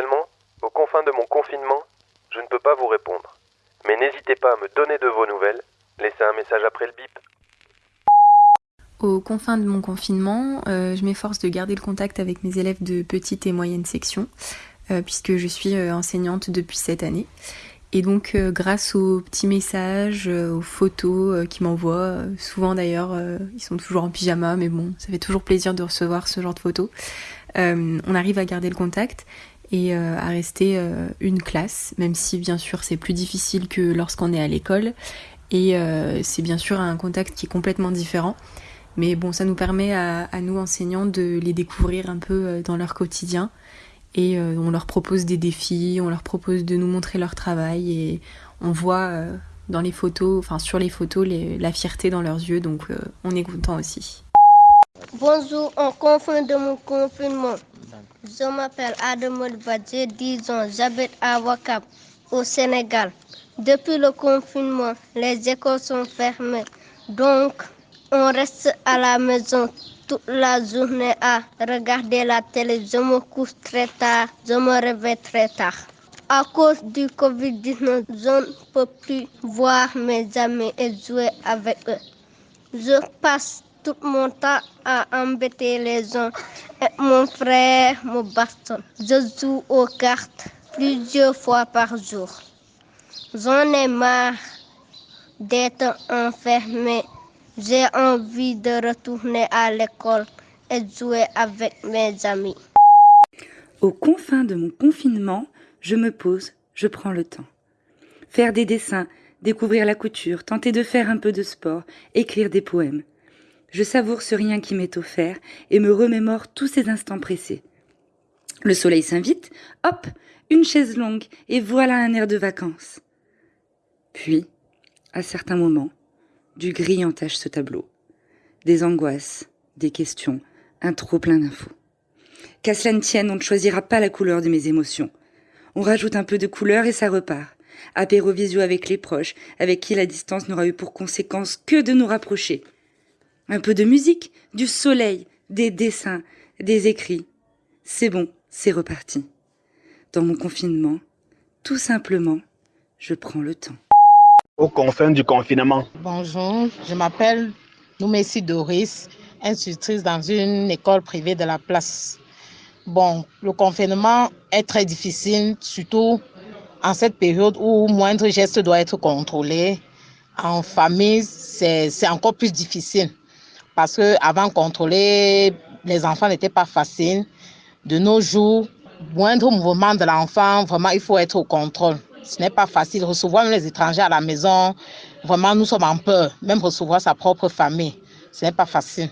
Actuellement, aux confins de mon confinement, je ne peux pas vous répondre. Mais n'hésitez pas à me donner de vos nouvelles. Laissez un message après le bip. Aux confins de mon confinement, euh, je m'efforce de garder le contact avec mes élèves de petite et moyenne section, euh, puisque je suis euh, enseignante depuis cette année. Et donc, grâce aux petits messages, aux photos qu'ils m'envoient, souvent d'ailleurs, ils sont toujours en pyjama, mais bon, ça fait toujours plaisir de recevoir ce genre de photos. on arrive à garder le contact et à rester une classe, même si bien sûr c'est plus difficile que lorsqu'on est à l'école. Et c'est bien sûr un contact qui est complètement différent. Mais bon, ça nous permet à, nous enseignants de les découvrir un peu euh, dans leur quotidien. Et euh, on leur propose des défis, on leur propose de nous montrer leur travail et on voit euh, dans les photos, enfin sur les photos, la fierté dans leurs yeux. Donc on est content aussi. Bonjour, en confin de mon confinement. Je m'appelle j'ai 10 ans, j'habite à Wakap, au Sénégal. Depuis le confinement, les écoles sont fermées. Donc, on reste à la maison toute la journée à regarder la télé. Je me couche très tard, je me réveille très tard. À cause du Covid-19, je ne peux plus voir mes amis et jouer avec eux. Je passe tout mon temps à embêter les gens et mon frère me bastonne. Je joue aux cartes plusieurs fois par jour. J'en ai marre d'être enfermé j'ai envie de retourner à l'école et jouer avec mes amis. Aux confins de mon confinement, je me pose, je prends le temps. Faire des dessins, découvrir la couture, tenter de faire un peu de sport, écrire des poèmes. Je savoure ce rien qui m'est offert et me remémore tous ces instants pressés. Le soleil s'invite, hop, une chaise longue, et voilà un air de vacances. Puis, à certains moments, du gris entache ce tableau. Des angoisses, des questions, un trop plein d'infos. Qu'à cela ne tienne, on ne choisira pas la couleur de mes émotions. On rajoute un peu de couleur et ça repart. Apéro visio avec les proches, avec qui la distance n'aura eu pour conséquence que de nous rapprocher. Un peu de musique, du soleil, des dessins, des écrits. C'est bon, c'est reparti. Dans mon confinement, tout simplement, je prends le temps aux confins du confinement. Bonjour, je m'appelle Noumessi Doris, institutrice dans une école privée de la place. Bon, le confinement est très difficile, surtout en cette période où moindre geste doit être contrôlé. En famille, c'est encore plus difficile parce que avant contrôler les enfants n'était pas facile. De nos jours, moindre mouvement de l'enfant, vraiment, il faut être au contrôle. Ce n'est pas facile. Recevoir les étrangers à la maison, vraiment, nous sommes en peur. Même recevoir sa propre famille, ce n'est pas facile.